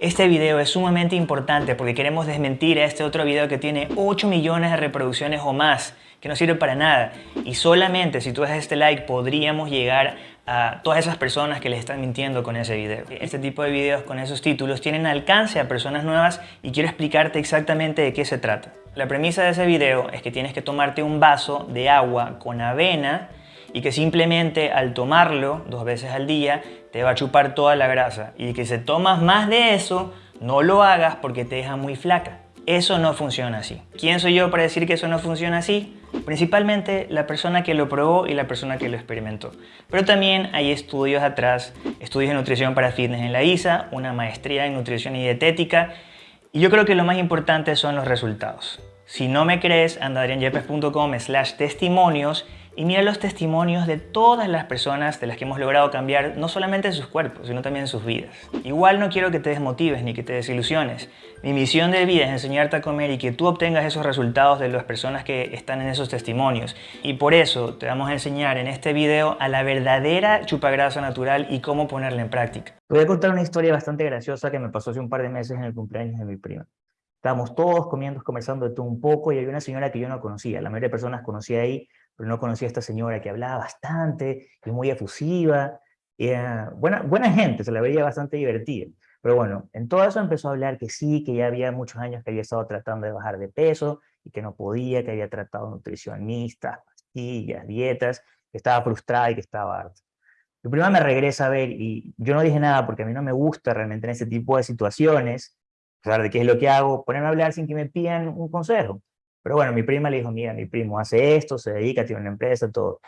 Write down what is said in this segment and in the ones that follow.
Este video es sumamente importante porque queremos desmentir a este otro video que tiene 8 millones de reproducciones o más, que no sirve para nada. Y solamente si tú dejas este like podríamos llegar a todas esas personas que les están mintiendo con ese video. Este tipo de videos con esos títulos tienen alcance a personas nuevas y quiero explicarte exactamente de qué se trata. La premisa de ese video es que tienes que tomarte un vaso de agua con avena y que simplemente al tomarlo dos veces al día te va a chupar toda la grasa y que si tomas más de eso no lo hagas porque te deja muy flaca. Eso no funciona así. ¿Quién soy yo para decir que eso no funciona así? Principalmente la persona que lo probó y la persona que lo experimentó. Pero también hay estudios atrás, estudios de nutrición para fitness en la ISA, una maestría en nutrición y dietética y yo creo que lo más importante son los resultados. Si no me crees, anda slash testimonios y mira los testimonios de todas las personas de las que hemos logrado cambiar no solamente sus cuerpos, sino también sus vidas. Igual no quiero que te desmotives ni que te desilusiones. Mi misión de vida es enseñarte a comer y que tú obtengas esos resultados de las personas que están en esos testimonios. Y por eso te vamos a enseñar en este video a la verdadera chupagrasa natural y cómo ponerla en práctica. Te voy a contar una historia bastante graciosa que me pasó hace un par de meses en el cumpleaños de mi prima. Estábamos todos comiendo, conversando de todo un poco y había una señora que yo no conocía. La mayoría de personas conocía ahí, pero no conocía a esta señora que hablaba bastante y muy efusiva. Era buena, buena gente, se la veía bastante divertida. Pero bueno, en todo eso empezó a hablar que sí, que ya había muchos años que había estado tratando de bajar de peso y que no podía, que había tratado nutricionistas, pastillas, dietas, que estaba frustrada y que estaba harta. Mi prima me regresa a ver y yo no dije nada porque a mí no me gusta realmente en ese tipo de situaciones pesar de qué es lo que hago, ponerme a hablar sin que me pidan un consejo. Pero bueno, mi prima le dijo, mira, mi primo hace esto, se dedica, tiene una empresa, todo.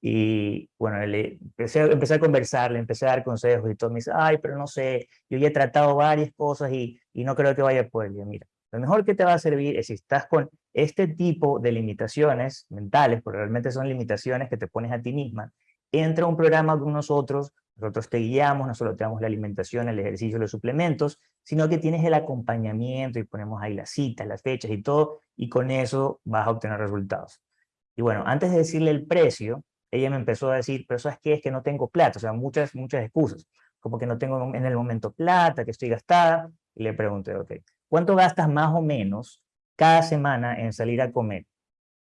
Y bueno, le empecé, empecé, a conversar, le empecé a dar consejos y todo. Me dice, ay, pero no sé, yo ya he tratado varias cosas y, y no creo que vaya a poder. Yo, mira, lo mejor que te va a servir es si estás con este tipo de limitaciones mentales, porque realmente son limitaciones que te pones a ti misma, entra un programa con nosotros, nosotros te guiamos, no solo te damos la alimentación, el ejercicio, los suplementos, sino que tienes el acompañamiento y ponemos ahí las citas, las fechas y todo, y con eso vas a obtener resultados. Y bueno, antes de decirle el precio, ella me empezó a decir, pero ¿sabes qué? Es que no tengo plata, o sea, muchas, muchas excusas, como que no tengo en el momento plata, que estoy gastada, y le pregunté, ok, ¿cuánto gastas más o menos cada semana en salir a comer?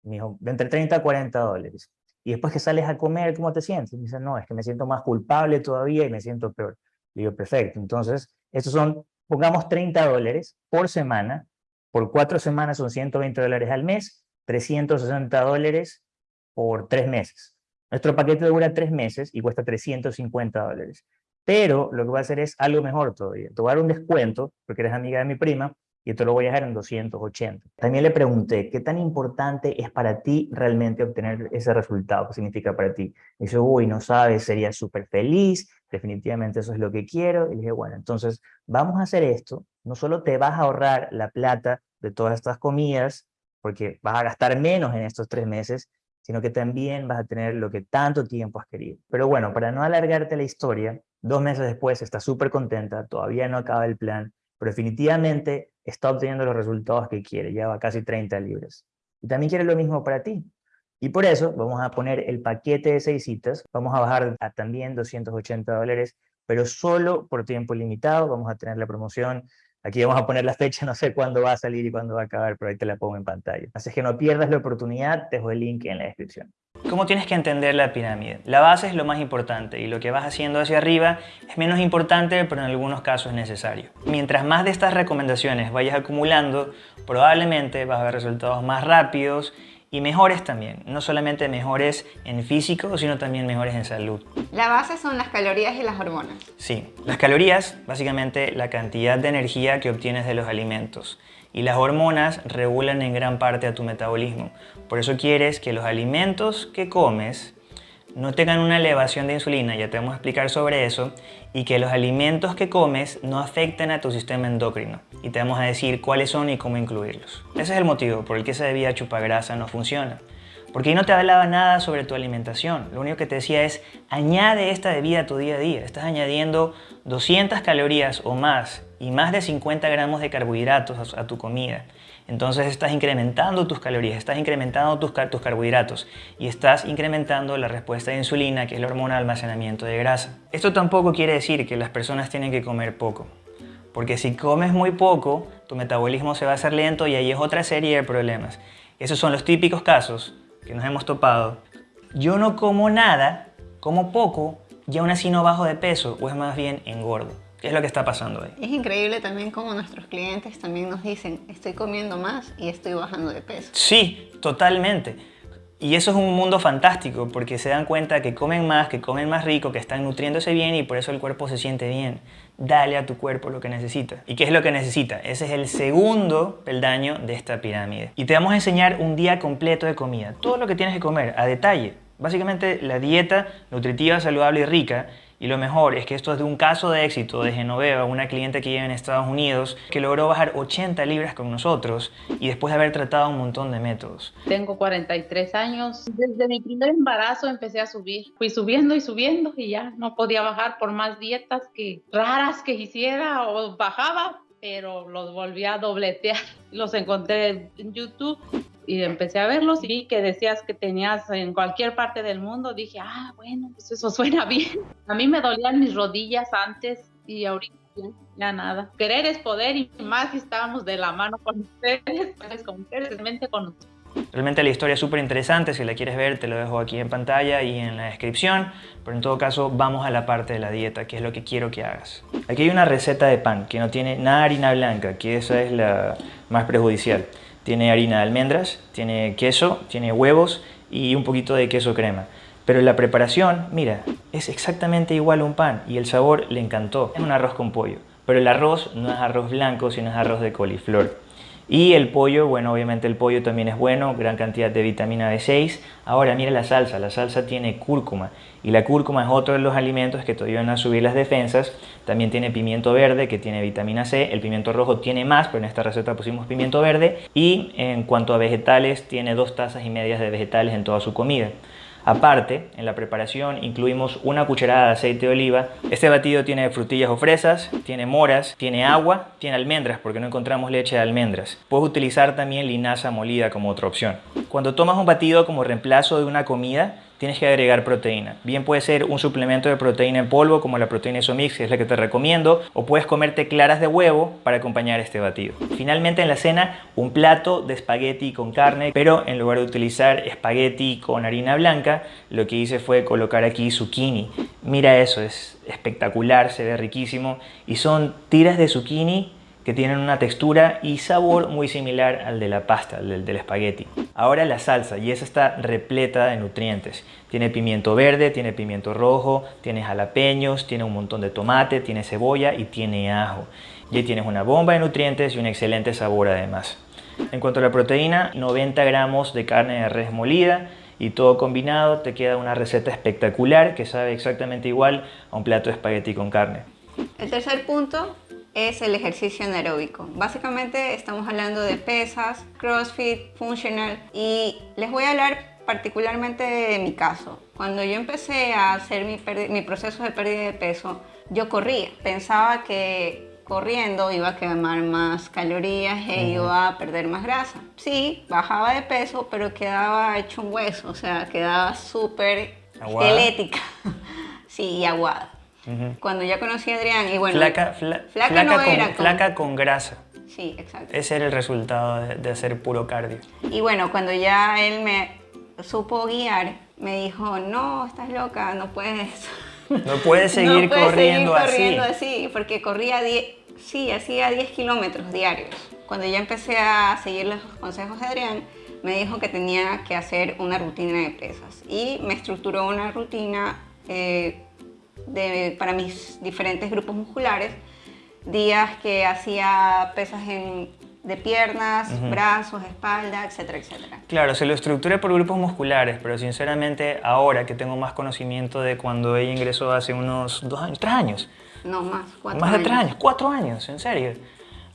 Me dijo, de entre 30 a 40 dólares. Y después que sales a comer, ¿cómo te sientes? Me dice, no, es que me siento más culpable todavía y me siento peor. Le digo, perfecto. Entonces, estos son, pongamos 30 dólares por semana, por cuatro semanas son 120 dólares al mes, 360 dólares por tres meses. Nuestro paquete dura tres meses y cuesta 350 dólares. Pero lo que voy a hacer es algo mejor todavía. Te voy a dar un descuento, porque eres amiga de mi prima, y esto lo voy a dejar en 280. También le pregunté, ¿qué tan importante es para ti realmente obtener ese resultado? ¿Qué significa para ti? Me dice, uy, no sabes, sería súper feliz, definitivamente eso es lo que quiero. Y le dije, bueno, entonces vamos a hacer esto, no solo te vas a ahorrar la plata de todas estas comidas, porque vas a gastar menos en estos tres meses, sino que también vas a tener lo que tanto tiempo has querido. Pero bueno, para no alargarte la historia, dos meses después está súper contenta, todavía no acaba el plan, pero definitivamente está obteniendo los resultados que quiere, lleva casi 30 libras. Y también quiere lo mismo para ti. Y por eso vamos a poner el paquete de seis citas, vamos a bajar a también 280 dólares, pero solo por tiempo limitado, vamos a tener la promoción, aquí vamos a poner la fecha, no sé cuándo va a salir y cuándo va a acabar, pero ahí te la pongo en pantalla. Así que no pierdas la oportunidad, te dejo el link en la descripción. ¿Cómo tienes que entender la pirámide? La base es lo más importante y lo que vas haciendo hacia arriba es menos importante, pero en algunos casos es necesario. Mientras más de estas recomendaciones vayas acumulando, probablemente vas a ver resultados más rápidos y mejores también. No solamente mejores en físico, sino también mejores en salud. La base son las calorías y las hormonas. Sí, las calorías, básicamente la cantidad de energía que obtienes de los alimentos y las hormonas regulan en gran parte a tu metabolismo. Por eso quieres que los alimentos que comes no tengan una elevación de insulina, ya te vamos a explicar sobre eso, y que los alimentos que comes no afecten a tu sistema endocrino. Y te vamos a decir cuáles son y cómo incluirlos. Ese es el motivo por el que esa bebida chupagrasa no funciona. Porque ahí no te hablaba nada sobre tu alimentación. Lo único que te decía es, añade esta bebida a tu día a día. Estás añadiendo 200 calorías o más y más de 50 gramos de carbohidratos a tu comida. Entonces estás incrementando tus calorías, estás incrementando tus, tus carbohidratos y estás incrementando la respuesta de insulina, que es la hormona de almacenamiento de grasa. Esto tampoco quiere decir que las personas tienen que comer poco. Porque si comes muy poco, tu metabolismo se va a hacer lento y ahí es otra serie de problemas. Esos son los típicos casos que nos hemos topado. Yo no como nada, como poco, y aún así no bajo de peso, o es más bien engordo. ¿Qué es lo que está pasando ahí? Es increíble también como nuestros clientes también nos dicen, estoy comiendo más y estoy bajando de peso. Sí, totalmente. Y eso es un mundo fantástico porque se dan cuenta que comen más, que comen más rico, que están nutriéndose bien y por eso el cuerpo se siente bien. Dale a tu cuerpo lo que necesita. ¿Y qué es lo que necesita? Ese es el segundo peldaño de esta pirámide. Y te vamos a enseñar un día completo de comida. Todo lo que tienes que comer a detalle. Básicamente la dieta nutritiva, saludable y rica y lo mejor es que esto es de un caso de éxito de Genoveva, una cliente que vive en Estados Unidos, que logró bajar 80 libras con nosotros y después de haber tratado un montón de métodos. Tengo 43 años. Desde mi primer embarazo empecé a subir. Fui subiendo y subiendo y ya no podía bajar por más dietas que raras que hiciera o bajaba, pero los volví a dobletear. Los encontré en YouTube y empecé a verlos y vi que decías que tenías en cualquier parte del mundo, dije, ah, bueno, pues eso suena bien. A mí me dolían mis rodillas antes y ahorita ya, nada. Querer es poder y más si estábamos de la mano con ustedes, pues con ustedes, mente con ustedes. Realmente la historia es súper interesante, si la quieres ver te lo dejo aquí en pantalla y en la descripción, pero en todo caso vamos a la parte de la dieta, que es lo que quiero que hagas. Aquí hay una receta de pan que no tiene nada de harina blanca, que esa es la más perjudicial. Tiene harina de almendras, tiene queso, tiene huevos y un poquito de queso crema. Pero la preparación, mira, es exactamente igual a un pan y el sabor le encantó. Es un arroz con pollo, pero el arroz no es arroz blanco, sino es arroz de coliflor. Y el pollo, bueno, obviamente el pollo también es bueno, gran cantidad de vitamina B6. Ahora mira la salsa, la salsa tiene cúrcuma y la cúrcuma es otro de los alimentos que te ayudan a subir las defensas. También tiene pimiento verde que tiene vitamina C, el pimiento rojo tiene más, pero en esta receta pusimos pimiento verde. Y en cuanto a vegetales, tiene dos tazas y medias de vegetales en toda su comida. Aparte, en la preparación incluimos una cucharada de aceite de oliva. Este batido tiene frutillas o fresas, tiene moras, tiene agua, tiene almendras porque no encontramos leche de almendras. Puedes utilizar también linaza molida como otra opción. Cuando tomas un batido como reemplazo de una comida, tienes que agregar proteína. Bien puede ser un suplemento de proteína en polvo como la proteína Isomix, que es la que te recomiendo, o puedes comerte claras de huevo para acompañar este batido. Finalmente en la cena, un plato de espagueti con carne, pero en lugar de utilizar espagueti con harina blanca, lo que hice fue colocar aquí zucchini. Mira eso, es espectacular, se ve riquísimo y son tiras de zucchini que tienen una textura y sabor muy similar al de la pasta, al del, espagueti. Ahora la salsa, y esa está repleta de nutrientes. Tiene pimiento verde, tiene pimiento rojo, tiene jalapeños, tiene un montón de tomate, tiene cebolla y tiene ajo. Y ahí tienes una bomba de nutrientes y un excelente sabor además. En cuanto a la proteína, 90 gramos de carne de res molida, y todo combinado te queda una receta espectacular que sabe exactamente igual a un plato de espagueti con carne. El tercer punto es el ejercicio anaeróbico. Básicamente estamos hablando de pesas, crossfit, funcional y les voy a hablar particularmente de mi caso. Cuando yo empecé a hacer mi, mi proceso de pérdida de peso, yo corría. Pensaba que corriendo iba a quemar más calorías e iba a perder más grasa. Sí, bajaba de peso, pero quedaba hecho un hueso, o sea, quedaba súper esquelética. sí, y aguada. Cuando ya conocí a Adrián y bueno... Flaca, flaca, no con, era flaca con grasa. Sí, exacto. Ese era el resultado de, hacer puro cardio. Y bueno, cuando ya él me supo guiar, me dijo, no, estás loca, no puedes... No puedes seguir, no corriendo, seguir corriendo así. porque corría 10, sí, hacía 10 kilómetros diarios. Cuando ya empecé a seguir los consejos de Adrián, me dijo que tenía que hacer una rutina de pesas y me estructuró una rutina eh, para mis diferentes grupos musculares, días que hacía pesas de piernas, brazos, espalda, etcétera, etcétera. Claro, se lo estructuré por grupos musculares, pero sinceramente ahora que tengo más conocimiento de cuando ella ingresó hace unos dos años, tres años. No, más, cuatro Más de tres años, cuatro años, en serio.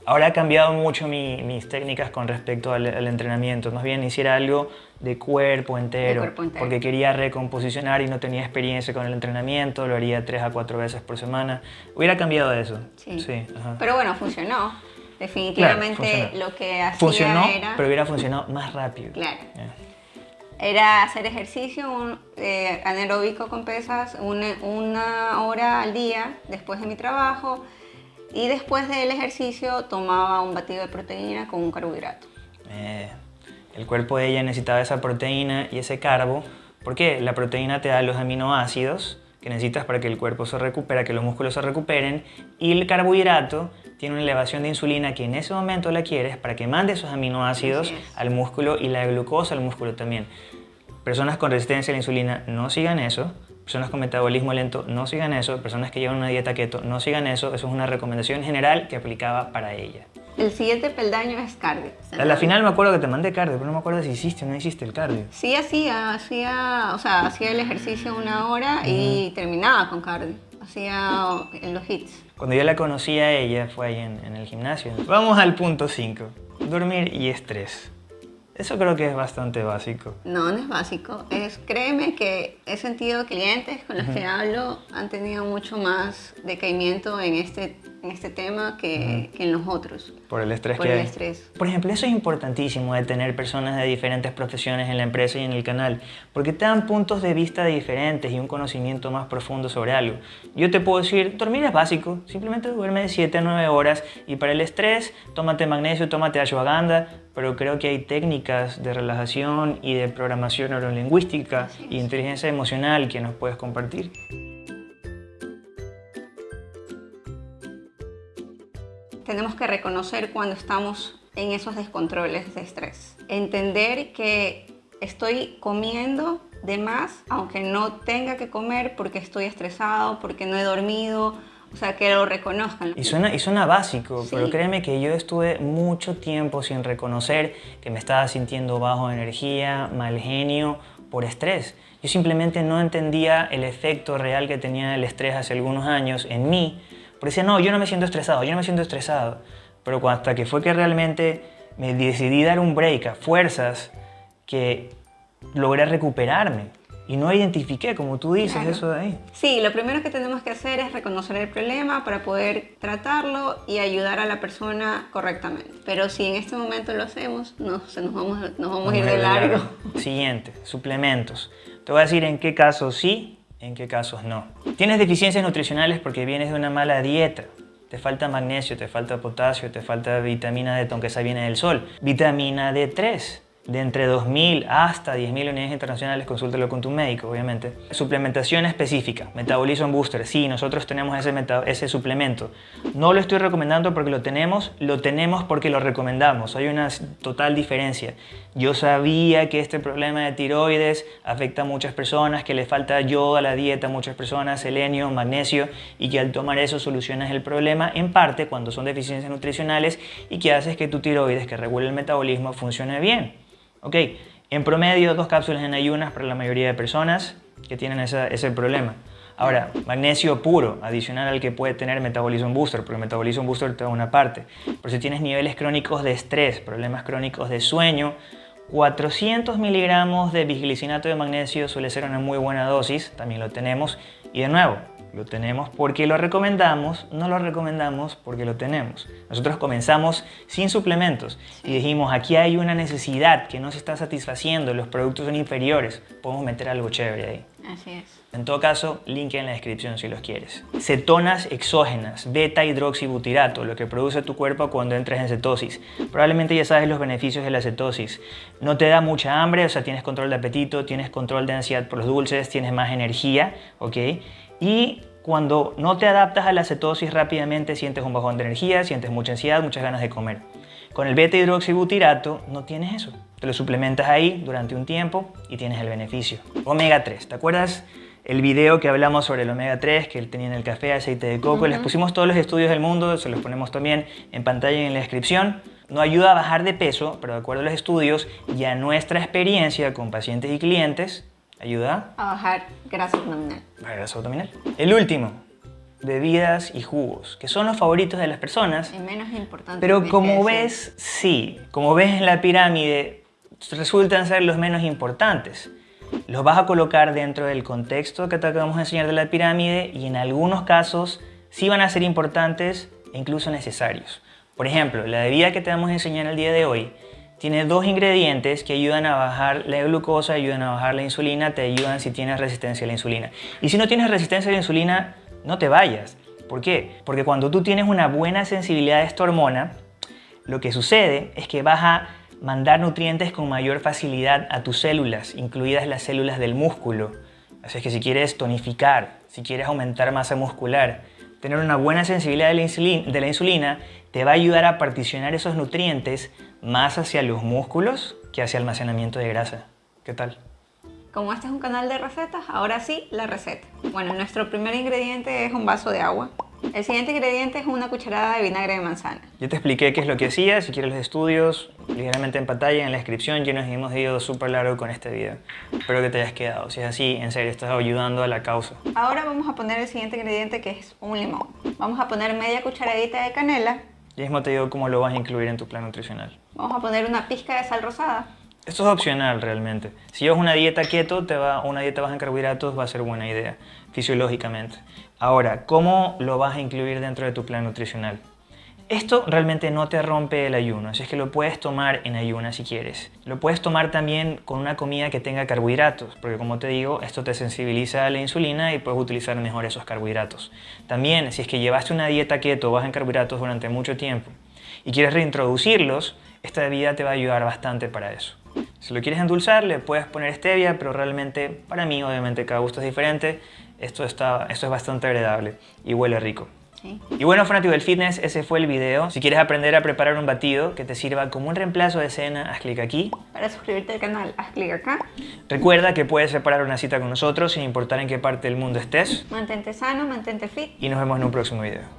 Ahora ha cambiado mucho mis técnicas con respecto al, entrenamiento. Más bien hiciera algo de cuerpo, entero, porque quería recomposicionar y no tenía experiencia con el entrenamiento, lo haría tres a cuatro veces por semana. Hubiera cambiado eso. Sí. Pero bueno, funcionó. Definitivamente lo que hacía funcionó, era... pero hubiera funcionado más rápido. Claro. Era hacer ejercicio un, eh, anaeróbico con pesas una, una hora al día después de mi trabajo Y después del ejercicio tomaba un batido de proteína con un carbohidrato. Eh, el cuerpo de ella necesitaba esa proteína y ese carbo. ¿Por qué? La proteína te da los aminoácidos que necesitas para que el cuerpo se recupere, que los músculos se recuperen. Y el carbohidrato tiene una elevación de insulina que en ese momento la quieres para que mande esos aminoácidos al músculo y la glucosa al músculo también. Personas con resistencia a la insulina no sigan eso. Personas con metabolismo lento no sigan eso. Personas que llevan una dieta keto no sigan eso. Eso es una recomendación general que aplicaba para ella. El siguiente peldaño es cardio. A la final me acuerdo que te mandé cardio, pero no me acuerdo si hiciste o no hiciste el cardio. Sí hacía, hacía, o sea, hacía el ejercicio una hora y terminaba con cardio. Hacía en los hits. Cuando yo la conocí a ella fue ahí en, en el gimnasio. Vamos al punto 5. Dormir y estrés. Eso creo que es bastante básico. No, no es básico. Es, créeme que he sentido clientes con los que hablo han tenido mucho más decaimiento en este, en este tema que, que en los otros. Por el estrés Por que el hay. estrés. Por ejemplo, eso es importantísimo de tener personas de diferentes profesiones en la empresa y en el canal, porque te dan puntos de vista diferentes y un conocimiento más profundo sobre algo. Yo te puedo decir, dormir es básico, simplemente duerme de 7 a 9 horas y para el estrés, tómate magnesio, tómate ashwagandha, pero creo que hay técnicas de relajación y de programación neurolingüística es. inteligencia emocional que nos puedes compartir. Tenemos que reconocer cuando estamos en esos descontroles de estrés. Entender que estoy comiendo de más, aunque no tenga que comer porque estoy estresado, porque no he dormido, o sea, que lo reconozcan. Y suena, y suena básico, Sí. pero créeme que yo estuve mucho tiempo sin reconocer que me estaba sintiendo bajo de energía, mal genio, por estrés. Yo simplemente no entendía el efecto real que tenía el estrés hace algunos años en mí. Porque decía, no, yo no me siento estresado, yo no me siento estresado. Pero hasta que fue que realmente me decidí dar un break a fuerzas que logré recuperarme. Y no identifiqué, como tú dices, Claro. eso de ahí. Sí, lo primero que tenemos que hacer es reconocer el problema para poder tratarlo y ayudar a la persona correctamente. Pero si en este momento lo hacemos, no, se nos, vamos, nos vamos a ir de largo. Siguiente, suplementos. Te voy a decir en qué casos sí, en qué casos no. Tienes deficiencias nutricionales porque vienes de una mala dieta. Te falta magnesio, te falta potasio, te falta vitamina D, aunque esa viene del sol. Vitamina D3, de entre 2.000 hasta 10.000 unidades internacionales, consúltalo con tu médico, obviamente. Suplementación específica, Metabolism Booster. Sí, nosotros tenemos ese, suplemento. No lo estoy recomendando porque lo tenemos, lo tenemos porque lo recomendamos. Hay una total diferencia. Yo sabía que este problema de tiroides afecta a muchas personas, que le falta yodo a la dieta a muchas personas, selenio, magnesio, y que al tomar eso solucionas el problema en parte cuando son deficiencias nutricionales y que haces que tu tiroides, que regula el metabolismo, funcione bien. Ok, en promedio dos cápsulas en ayunas para la mayoría de personas que tienen esa- ese problema. Ahora, magnesio puro, adicional al que puede tener Metabolism Booster, porque Metabolism Booster te da una parte. Pero si tienes niveles crónicos de estrés, problemas crónicos de sueño, 400 miligramos de bisglicinato de magnesio suele ser una muy buena dosis, también lo tenemos. Y de nuevo, lo tenemos porque lo recomendamos, no lo recomendamos porque lo tenemos. Nosotros comenzamos sin suplementos y dijimos, aquí hay una necesidad que no se está satisfaciendo, los productos son inferiores, podemos meter algo chévere ahí. Así es. En todo caso, link en la descripción si los quieres. Cetonas exógenas, beta hidroxibutirato, lo que produce tu cuerpo cuando entras en cetosis. Probablemente ya sabes los beneficios de la cetosis. No te da mucha hambre, o sea, tienes control de apetito, tienes control de ansiedad por los dulces, tienes más energía, ¿ok? Y cuando no te adaptas a la cetosis rápidamente sientes un bajón de energía, sientes mucha ansiedad, muchas ganas de comer. Con el beta hidroxibutirato no tienes eso. Te lo suplementas ahí durante un tiempo y tienes el beneficio. Omega 3, ¿te acuerdas? El video que hablamos sobre el omega 3 que él tenía en el café, aceite de coco, les pusimos todos los estudios del mundo, se los ponemos también en pantalla y en la descripción. No ayuda a bajar de peso, pero de acuerdo a los estudios y a nuestra experiencia con pacientes y clientes, ayuda A bajar grasa abdominal. grasa abdominal. El último, bebidas y jugos, que son los favoritos de las personas, Es menos importante. pero como ves, sí, como ves en la pirámide, resultan ser los menos importantes. Los vas a colocar dentro del contexto que te acabamos de enseñar de la pirámide y en algunos casos sí van a ser importantes e incluso necesarios. Por ejemplo, la bebida que te vamos a enseñar el día de hoy tiene dos ingredientes que ayudan a bajar la glucosa, ayudan a bajar la insulina, te ayudan si tienes resistencia a la insulina. Y si no tienes resistencia a la insulina, no te vayas. ¿Por qué? Porque cuando tú tienes una buena sensibilidad a esta hormona, lo que sucede es que vas a mandar nutrientes con mayor facilidad a tus células, incluidas las células del músculo. Así es que si quieres tonificar, si quieres aumentar masa muscular, tener una buena sensibilidad de la, insulina, de la insulina te va a ayudar a particionar esos nutrientes más hacia los músculos que hacia almacenamiento de grasa. ¿Qué tal? Como este es un canal de recetas, ahora sí, la receta. Bueno, nuestro primer ingrediente es un vaso de agua. El siguiente ingrediente es una cucharada de vinagre de manzana. Yo te expliqué qué es lo que hacía, si quieres los estudios, ligeramente en pantalla, en la descripción, ya nos hemos ido súper largo con este video. Espero que te hayas quedado, si es así, en serio, estás ayudando a la causa. Ahora vamos a poner el siguiente ingrediente que es un limón. Vamos a poner media cucharadita de canela. Y mismo te digo cómo lo vas a incluir en tu plan nutricional. Vamos a poner una pizca de sal rosada. Esto es opcional realmente. Si llevas una dieta keto, te va, una dieta baja en carbohidratos va a ser buena idea, fisiológicamente. Ahora, ¿cómo lo vas a incluir dentro de tu plan nutricional? Esto realmente no te rompe el ayuno, así es que lo puedes tomar en ayuna si quieres. Lo puedes tomar también con una comida que tenga carbohidratos, porque como te digo, esto te sensibiliza a la insulina y puedes utilizar mejor esos carbohidratos. También, si es que llevaste una dieta keto baja en carbohidratos durante mucho tiempo y quieres reintroducirlos, esta bebida te va a ayudar bastante para eso. Si lo quieres endulzar, le puedes poner stevia, pero realmente para mí, obviamente, cada gusto es diferente. Esto, está, esto es bastante agradable y huele rico. Y bueno, fanático del fitness, ese fue el video. Si quieres aprender a preparar un batido que te sirva como un reemplazo de cena, haz clic aquí. Para suscribirte al canal, haz clic acá. Recuerda que puedes separar una cita con nosotros sin importar en qué parte del mundo estés. Mantente sano, mantente fit. Y nos vemos en un próximo video.